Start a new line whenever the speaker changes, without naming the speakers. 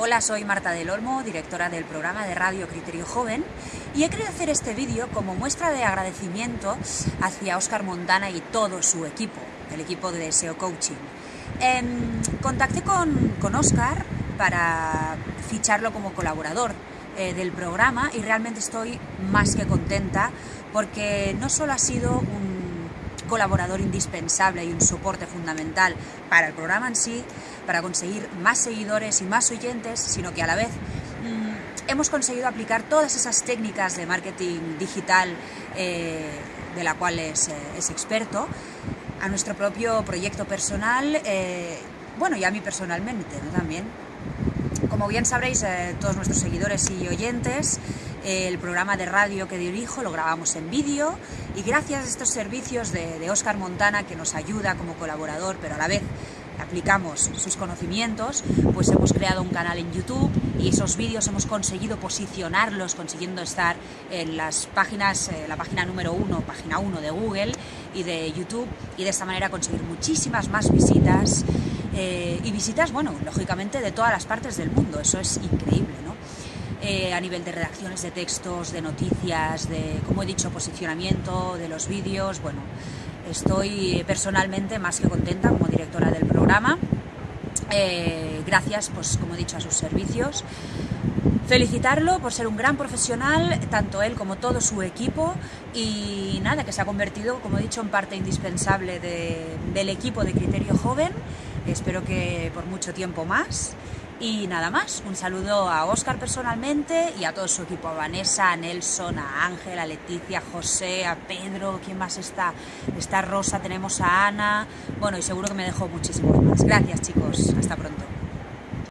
Hola, soy Marta del Olmo, directora del programa de radio Criterio Joven y he querido hacer este vídeo como muestra de agradecimiento hacia Óscar Montana y todo su equipo, el equipo de SEO Coaching. Em, contacté con, con para ficharlo como colaborador eh, del programa y realmente estoy más que contenta porque no solo ha sido un colaborador indispensable y un soporte fundamental para el programa en sí, para conseguir más seguidores y más oyentes, sino que a la vez mm, hemos conseguido aplicar todas esas técnicas de marketing digital eh, de la cual es, eh, experto a nuestro propio proyecto personal, eh, bueno, y a mí personalmente también. Como bien sabréis, todos nuestros seguidores y oyentes, el programa de radio que dirijo lo grabamos en vídeo y gracias a estos servicios de, Oscar Montana que nos ayuda como colaborador pero a la vez aplicamos sus conocimientos, pues hemos creado un canal en YouTube y esos vídeos hemos conseguido posicionarlos, consiguiendo estar en las páginas, eh, la página número uno, página uno de Google y de YouTube y de esta manera conseguir muchísimas más visitas eh, y visitas, bueno, lógicamente de todas las partes del mundo, eso es increíble, ¿no? Eh, a nivel de redacciones de textos, de noticias, de, como he dicho, posicionamiento de los vídeos. Bueno, estoy personalmente más que contenta como directora del programa. Eh, gracias, pues como he dicho, a sus servicios. Felicitarlo por ser un gran profesional, tanto él como todo su equipo, y nada, que se ha convertido, como he dicho, en parte indispensable del equipo de Criterio Joven. Espero que por mucho tiempo más. Y nada más, un saludo a Óscar personalmente y a todo su equipo, a Vanessa, a Nelson, a Ángel, a Leticia, a José, a Pedro, ¿quién más está? Está Rosa, tenemos a Ana, bueno, y seguro que me dejo muchísimos más. Gracias chicos, hasta pronto.